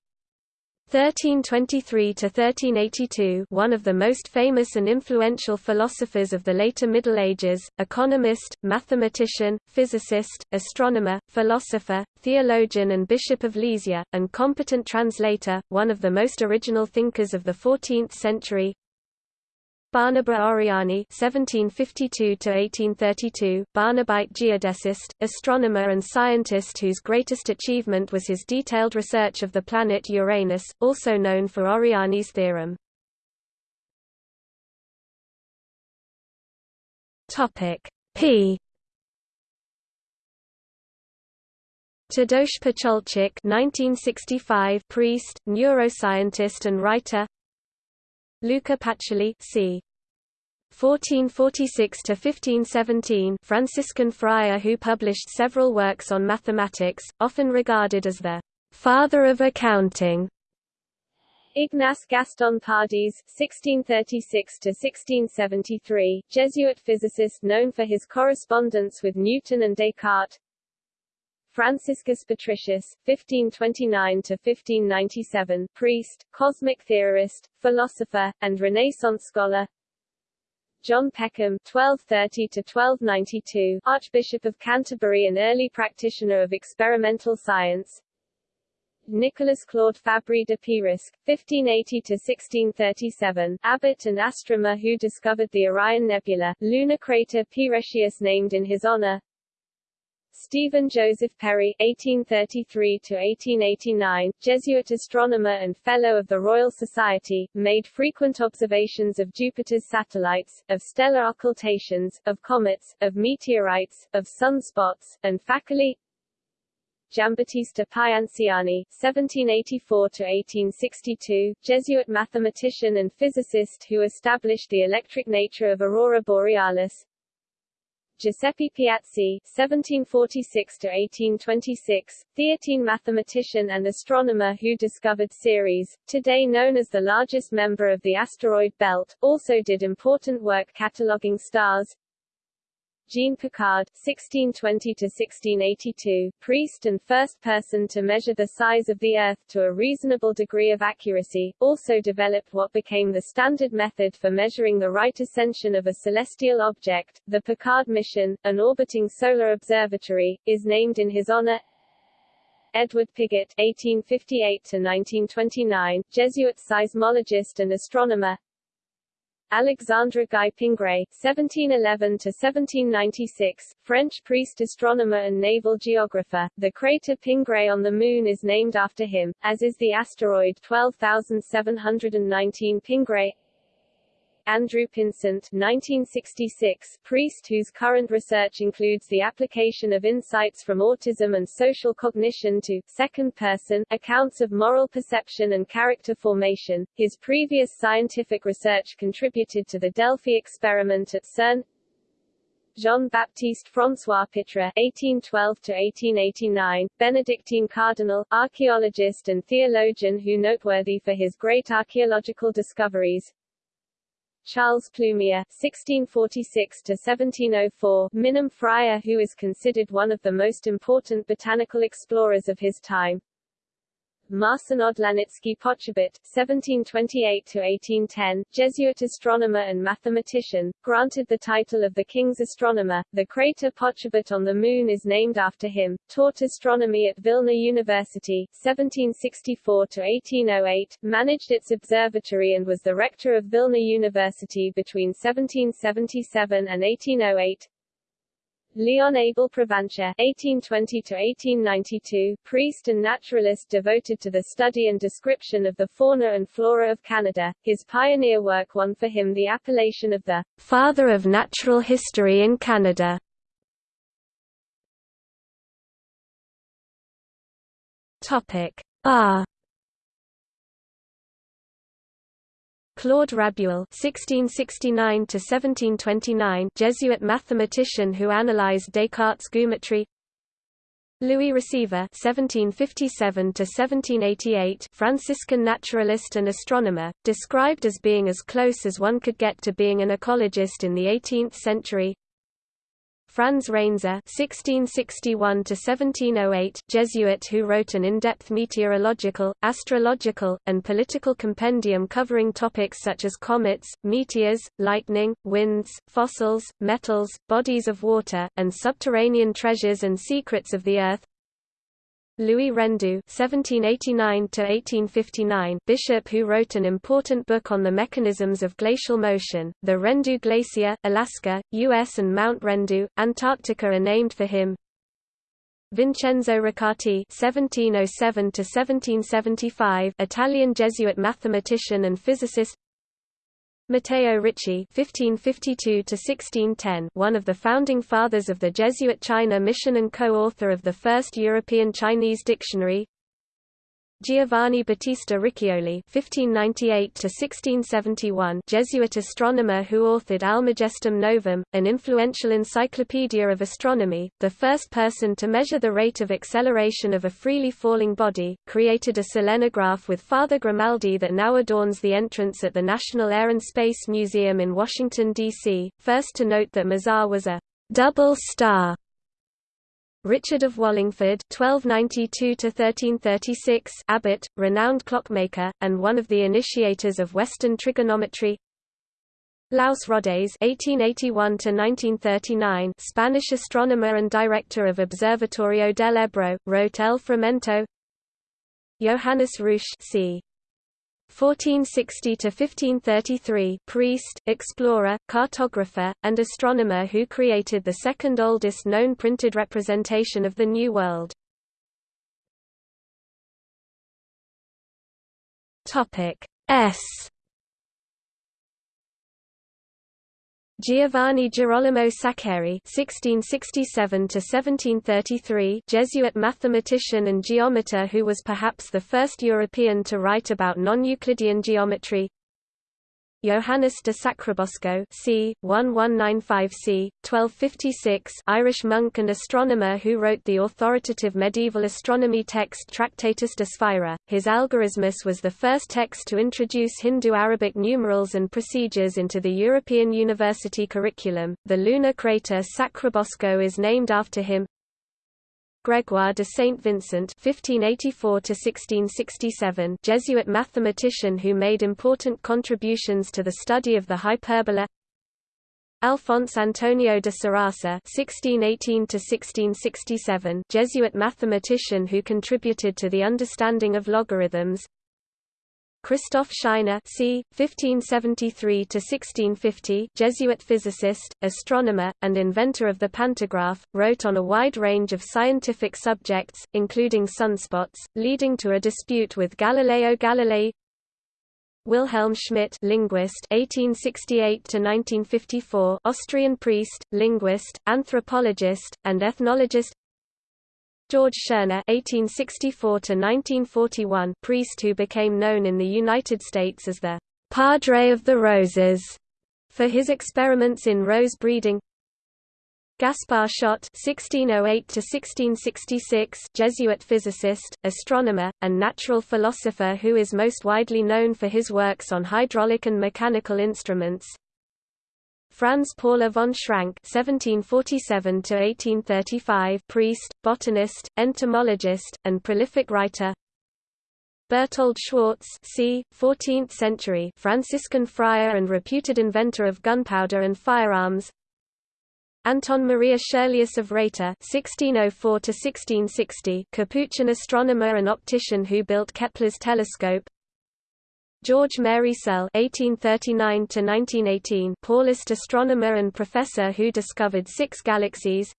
1323–1382 one of the most famous and influential philosophers of the later Middle Ages, economist, mathematician, physicist, astronomer, philosopher, theologian and Bishop of Lysia, and competent translator, one of the most original thinkers of the 14th century, Barnaba Oriani (1752–1832), Barnabite geodesist, astronomer, and scientist whose greatest achievement was his detailed research of the planet Uranus, also known for Oriani's theorem. Topic P. Tadeusz Pacholczyk, 1965, priest, neuroscientist, and writer. Luca Pacioli c. 1446–1517 Franciscan friar who published several works on mathematics, often regarded as the «father of accounting». Ignace Gaston Pardies (1636–1673), Jesuit physicist known for his correspondence with Newton and Descartes. Franciscus Patricius, 1529–1597, priest, cosmic theorist, philosopher, and Renaissance scholar John Peckham (1230–1292), Archbishop of Canterbury and early practitioner of experimental science. Nicholas Claude Fabry de Peiresc, 1580–1637, abbot and astronomer who discovered the Orion Nebula, lunar crater Peirescius named in his honor. Stephen Joseph Perry (1833–1889), Jesuit astronomer and Fellow of the Royal Society, made frequent observations of Jupiter's satellites, of stellar occultations, of comets, of meteorites, of sunspots, and facili Giambattista Pianciani (1784–1862), Jesuit mathematician and physicist who established the electric nature of aurora borealis. Giuseppe Piazzi (1746–1826), Theatine mathematician and astronomer who discovered Ceres, today known as the largest member of the asteroid belt, also did important work cataloguing stars. Jean Picard (1620–1682), priest and first person to measure the size of the Earth to a reasonable degree of accuracy, also developed what became the standard method for measuring the right ascension of a celestial object. The Picard mission, an orbiting solar observatory, is named in his honor. Edward Pigott (1858–1929), Jesuit seismologist and astronomer. Alexandre Guy Pingré (1711–1796), French priest, astronomer, and naval geographer. The crater Pingré on the Moon is named after him, as is the asteroid 12719 Pingré. Andrew Pinsent 1966, priest whose current research includes the application of insights from autism and social cognition to second-person accounts of moral perception and character formation. His previous scientific research contributed to the Delphi experiment at CERN. Jean-Baptiste François Pitra (1812–1889), Benedictine cardinal, archaeologist and theologian who noteworthy for his great archaeological discoveries. Charles Plumier (1646–1704), Minim friar who is considered one of the most important botanical explorers of his time. Marcin Odlanicki Poczobut (1728–1810), Jesuit astronomer and mathematician, granted the title of the King's Astronomer. The crater Poczobut on the Moon is named after him. Taught astronomy at Vilna University (1764–1808), managed its observatory, and was the rector of Vilna University between 1777 and 1808. Leon Abel Provancher (1820–1892), priest and naturalist devoted to the study and description of the fauna and flora of Canada. His pioneer work won for him the appellation of the "Father of Natural History in Canada." Topic R Claude Rabuel (1669–1729), Jesuit mathematician who analyzed Descartes' geometry. Louis Receveur (1757–1788), Franciscan naturalist and astronomer, described as being as close as one could get to being an ecologist in the 18th century. Franz Reinzer (1661–1708), Jesuit who wrote an in-depth meteorological, astrological, and political compendium covering topics such as comets, meteors, lightning, winds, fossils, metals, bodies of water, and subterranean treasures and secrets of the earth. Louis Rendu (1789–1859), bishop who wrote an important book on the mechanisms of glacial motion. The Rendu Glacier, Alaska, U.S. and Mount Rendu, Antarctica are named for him. Vincenzo Riccati (1707–1775), Italian Jesuit mathematician and physicist. Matteo Ricci (1552–1610), one of the founding fathers of the Jesuit China mission and co-author of the first European Chinese dictionary. Giovanni Battista Riccioli (1598–1671), Jesuit astronomer who authored Almagestum Novum, an influential encyclopedia of astronomy, the first person to measure the rate of acceleration of a freely falling body, created a selenograph with Father Grimaldi that now adorns the entrance at the National Air and Space Museum in Washington D.C. First to note that Mizar was a double star Richard of Wallingford (1292–1336), abbot, renowned clockmaker, and one of the initiators of Western trigonometry. Luis Rodés (1881–1939), Spanish astronomer and director of Observatorio del Ebro, wrote El Firmamento. Johannes Ruysch, c. 1460–1533 priest, explorer, cartographer, and astronomer who created the second oldest known printed representation of the New World. Topic S Giovanni Girolamo Saccheri (1667–1733), Jesuit mathematician and geometer who was perhaps the first European to write about non-Euclidean geometry. Johannes de Sacrobosco c. 1195 c. 1256 Irish monk and astronomer who wrote the authoritative medieval astronomy text Tractatus de Sphæra. His Algorithmus was the first text to introduce Hindu-Arabic numerals and procedures into the European university curriculum. The lunar crater Sacrobosco is named after him. Grégoire de Saint Vincent (1584–1667), Jesuit mathematician who made important contributions to the study of the hyperbola. Alphonse Antonio de Sarasa (1618–1667), Jesuit mathematician who contributed to the understanding of logarithms. Christoph Scheiner c. 1573–1650 Jesuit physicist, astronomer, and inventor of the pantograph, wrote on a wide range of scientific subjects, including sunspots, leading to a dispute with Galileo Galilei Wilhelm Schmidt linguist 1868–1954 Austrian priest, linguist, anthropologist, and ethnologist George Schoener (1864–1941), priest who became known in the United States as the Padre of the Roses for his experiments in rose breeding. Gaspar Schott (1608–1666), Jesuit physicist, astronomer, and natural philosopher who is most widely known for his works on hydraulic and mechanical instruments. Franz Paula von Schrank (1747–1835), priest, botanist, entomologist, and prolific writer. Berthold Schwarz, c. 14th century Franciscan friar and reputed inventor of gunpowder and firearms. Anton Maria Schyrleus of Rheita (1604–1660), Capuchin astronomer and optician who built Kepler's telescope. George Mary Searle (1839–1918), Paulist astronomer and professor who discovered six galaxies.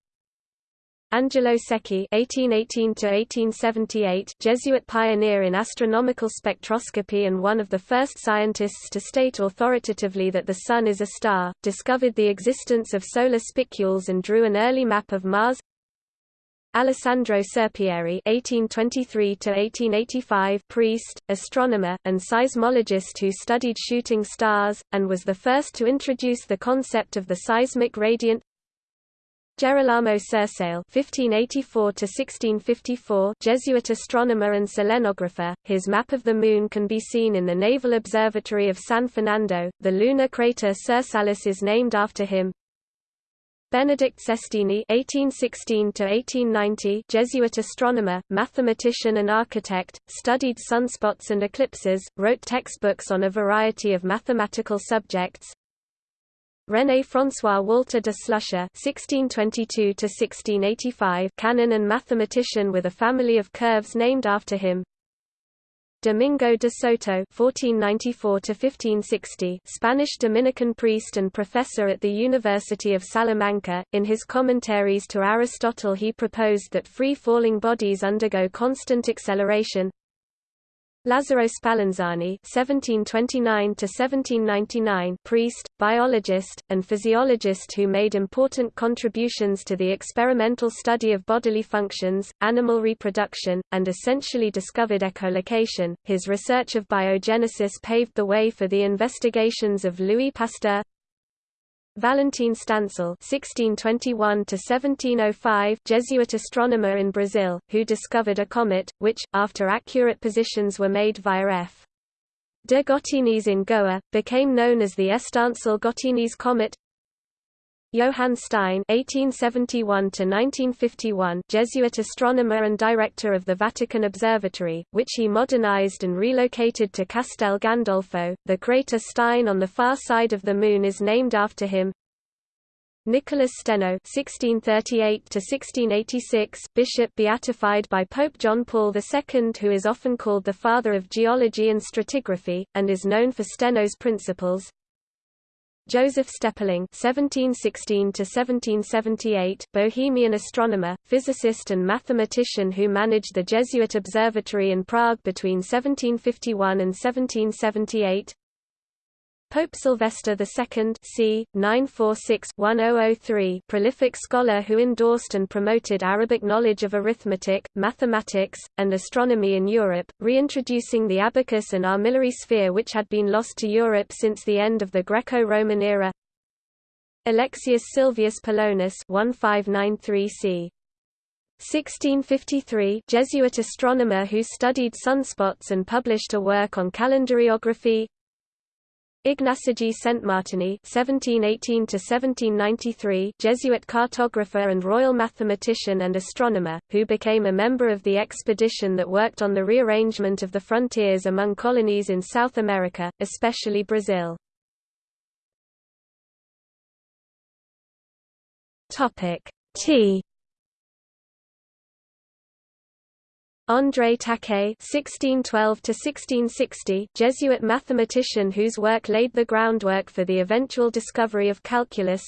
Angelo Secchi (1818–1878), Jesuit pioneer in astronomical spectroscopy and one of the first scientists to state authoritatively that the Sun is a star, discovered the existence of solar spicules and drew an early map of Mars. Alessandro Serpieri (1823–1885), priest, astronomer, and seismologist who studied shooting stars, and was the first to introduce the concept of the seismic radiant. Gerolamo Sersale (1584–1654), Jesuit astronomer and selenographer. His map of the Moon can be seen in the Naval Observatory of San Fernando. The lunar crater Sirsalis is named after him. Benedict Sestini (1816–1890), Jesuit astronomer, mathematician, and architect, studied sunspots and eclipses, wrote textbooks on a variety of mathematical subjects. René François Walter de Sluse (1622–1685), canon and mathematician with a family of curves named after him. Domingo de Soto (1494–1560), Spanish Dominican priest and professor at the University of Salamanca. In his commentaries to Aristotle, he proposed that free-falling bodies undergo constant acceleration, Lazzaro Spallanzani (1729–1799), priest, biologist, and physiologist who made important contributions to the experimental study of bodily functions, animal reproduction, and essentially discovered echolocation. His research of biogenesis paved the way for the investigations of Louis Pasteur, Valentin Stansel (1621–1705), Jesuit astronomer in Brazil, who discovered a comet, which, after accurate positions were made via F. de Gottignies in Goa, became known as the Estancel-Gottignies comet. Johann Stein (1871–1951), Jesuit astronomer and director of the Vatican Observatory, which he modernized and relocated to Castel Gandolfo. The crater Stein on the far side of the Moon is named after him. Nicholas Steno (1638–1686), bishop beatified by Pope John Paul II, who is often called the father of geology and stratigraphy, and is known for Steno's principles. Joseph Steppling (1716–1778), Bohemian astronomer, physicist, and mathematician who managed the Jesuit observatory in Prague between 1751 and 1778. Pope Sylvester II c. 946-1003 prolific scholar who endorsed and promoted Arabic knowledge of arithmetic, mathematics, and astronomy in Europe, reintroducing the abacus and armillary sphere which had been lost to Europe since the end of the Greco-Roman era Alexius Silvius Polonus 1593 c. 1653 Jesuit astronomer who studied sunspots and published a work on calendariography Ignacigi Saint-Martini (1718–1793), Jesuit cartographer and royal mathematician and astronomer, who became a member of the expedition that worked on the rearrangement of the frontiers among colonies in South America, especially Brazil. T André Taquet (1612–1660), Jesuit mathematician whose work laid the groundwork for the eventual discovery of calculus.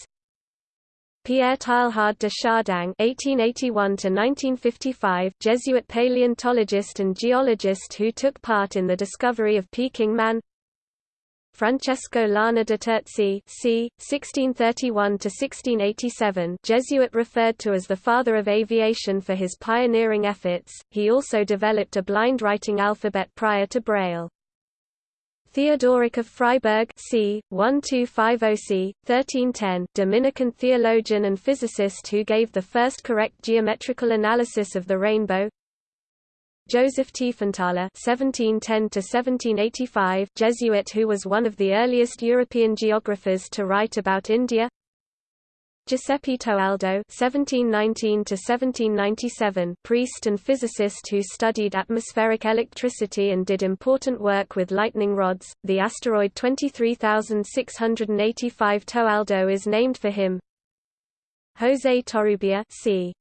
Pierre Teilhard de Chardin (1881–1955), Jesuit paleontologist and geologist who took part in the discovery of Peking Man. Francesco Lana de Terzi c. 1631–1687 Jesuit referred to as the father of aviation for his pioneering efforts, he also developed a blind writing alphabet prior to Braille. Theodoric of Freiburg c. 1250 c. 1310, Dominican theologian and physicist who gave the first correct geometrical analysis of the rainbow Joseph Tiefenthaler (1710–1785), Jesuit who was one of the earliest European geographers to write about India. Giuseppe Toaldo (1719–1797), priest and physicist who studied atmospheric electricity and did important work with lightning rods. The asteroid 23685 Toaldo is named for him. José Torrubia, c.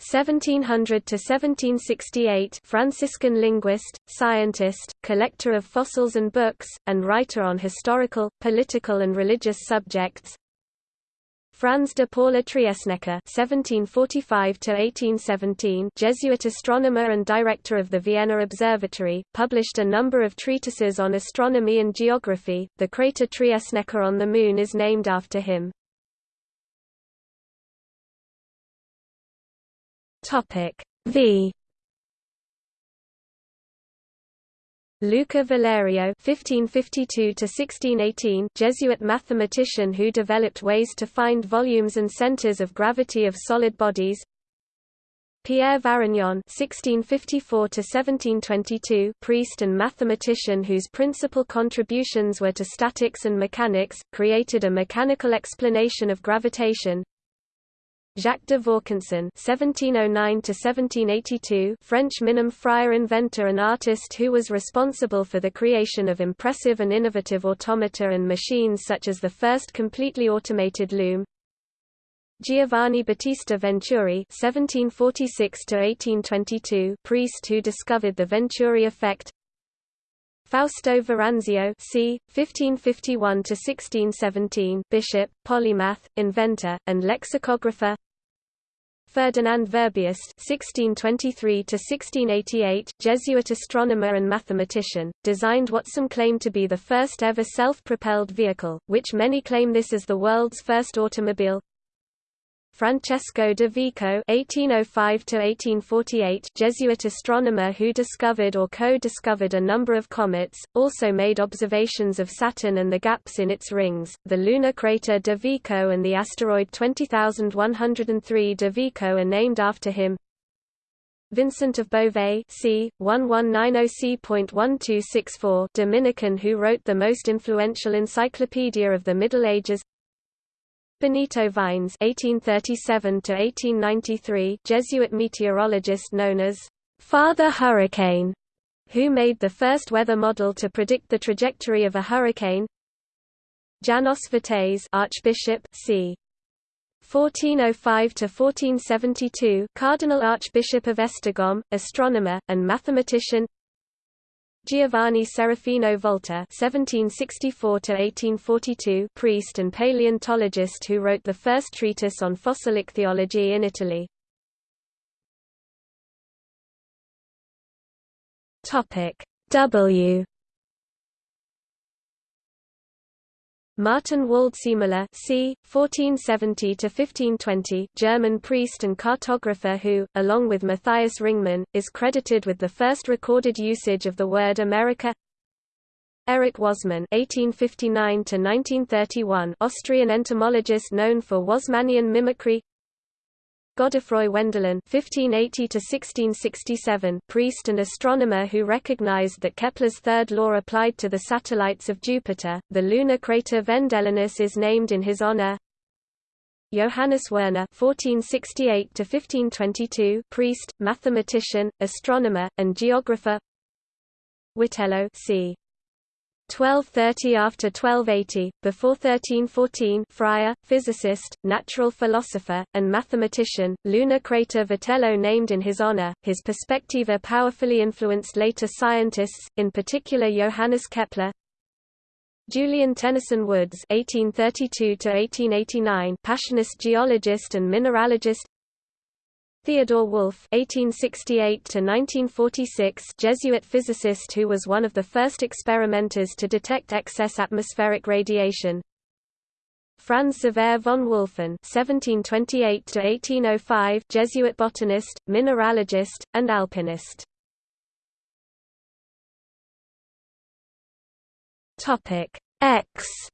1700 to 1768 Franciscan linguist, scientist, collector of fossils and books, and writer on historical, political and religious subjects. Franz de Paula Triesnecker (1745–1817), Jesuit astronomer and director of the Vienna Observatory, published a number of treatises on astronomy and geography. The crater Triesnecker on the Moon is named after him. Topic V Luca Valerio (1552–1618), Jesuit mathematician who developed ways to find volumes and centers of gravity of solid bodies. Pierre Varignon (1654–1722), priest and mathematician whose principal contributions were to statics and mechanics, created a mechanical explanation of gravitation. Jacques de Vaucanson (1709–1782), French minime friar inventor and artist who was responsible for the creation of impressive and innovative automata and machines such as the first completely automated loom. Giovanni Battista Venturi (1746–1822), priest who discovered the Venturi effect. Fausto Veranzio c. 1551–1617 bishop, polymath, inventor, and lexicographer Ferdinand Verbiest (1623–1688), Jesuit astronomer and mathematician, designed what some claim to be the first ever self-propelled vehicle, which many claim this as the world's first automobile. Francesco de Vico (1805–1848), Jesuit astronomer who discovered or co-discovered a number of comets, also made observations of Saturn and the gaps in its rings, the lunar crater de Vico and the asteroid 20103 de Vico are named after him. Vincent of Beauvais c. 1190c.1264 Dominican who wrote the most influential encyclopedia of the Middle Ages Benito Viñes (1837–1893), Jesuit meteorologist known as Father Hurricane, who made the first weather model to predict the trajectory of a hurricane. Janos Vitéz, Archbishop, c. 1405–1472, Cardinal Archbishop of Esztergom, astronomer and mathematician. Giovanni Serafino Volta (1764–1842), priest and paleontologist who wrote the first treatise on fossil ichthyology in Italy. Topic W. Martin Waldseemüller c. 1470–1520 German priest and cartographer who, along with Matthias Ringmann, is credited with the first recorded usage of the word America Erich Wassmann (1859–1931), Austrian entomologist known for Wassmannian mimicry. Godefroy Wendelin (1580–1667), priest and astronomer who recognized that Kepler's third law applied to the satellites of Jupiter. The lunar crater Vendelinus is named in his honor. Johannes Werner (1468–1522), priest, mathematician, astronomer, and geographer. Witello c. 1230 after 1280, before 1314 friar, physicist, natural philosopher, and mathematician, lunar crater Vitello named in his honor. His perspectiva powerfully influenced later scientists, in particular Johannes Kepler, Julian Tennyson Woods (1832–1889), Passionist geologist and mineralogist. Theodore Wulf (1868–1946), Jesuit physicist who was one of the first experimenters to detect excess atmospheric radiation. Franz Xaver von Wulffen (1728–1805), Jesuit botanist, mineralogist, and alpinist. Topic X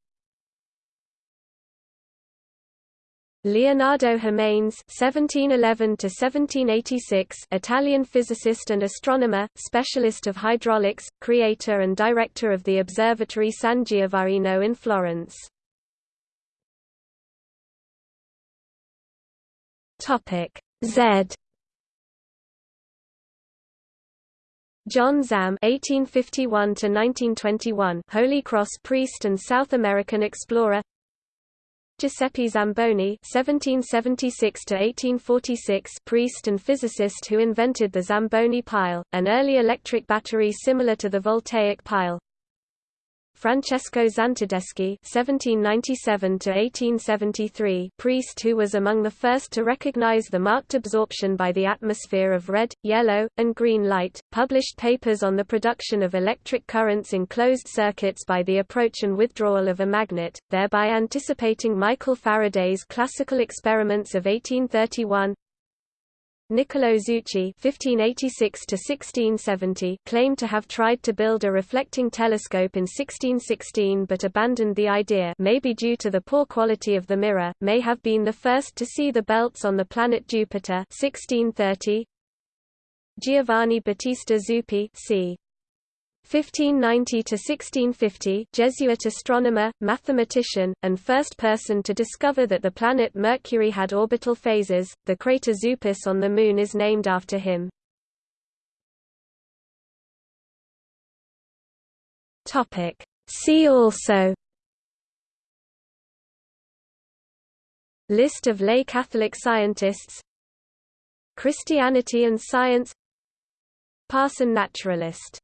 Leonardo (1711–1786), Italian physicist and astronomer, specialist of hydraulics, creator and director of the Observatory San Giovannino in Florence. Z. John Zahm (1851–1921), Holy Cross priest and South American explorer. Giuseppe Zamboni (1776–1846), priest and physicist who invented the Zamboni pile, an early electric battery similar to the voltaic pile. Francesco Zantedeschi (1797–1873), priest who was among the first to recognize the marked absorption by the atmosphere of red, yellow, and green light, published papers on the production of electric currents in closed circuits by the approach and withdrawal of a magnet, thereby anticipating Michael Faraday's classical experiments of 1831. Niccolo Zucchi (1586–1670) claimed to have tried to build a reflecting telescope in 1616 but abandoned the idea, maybe due to the poor quality of the mirror. May have been the first to see the belts on the planet Jupiter. 1630. Giovanni Battista Zuppi, c. 1590 to 1650 Jesuit astronomer, mathematician, and first person to discover that the planet Mercury had orbital phases. The crater Zupus on the Moon is named after him. See also List of lay Catholic scientists Christianity and science Parson naturalist